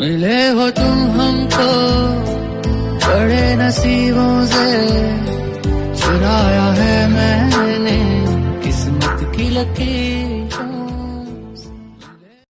मिले हो तुम हमको बड़े नसीबों से। चुराया है मैंने किस्मत की लकीर।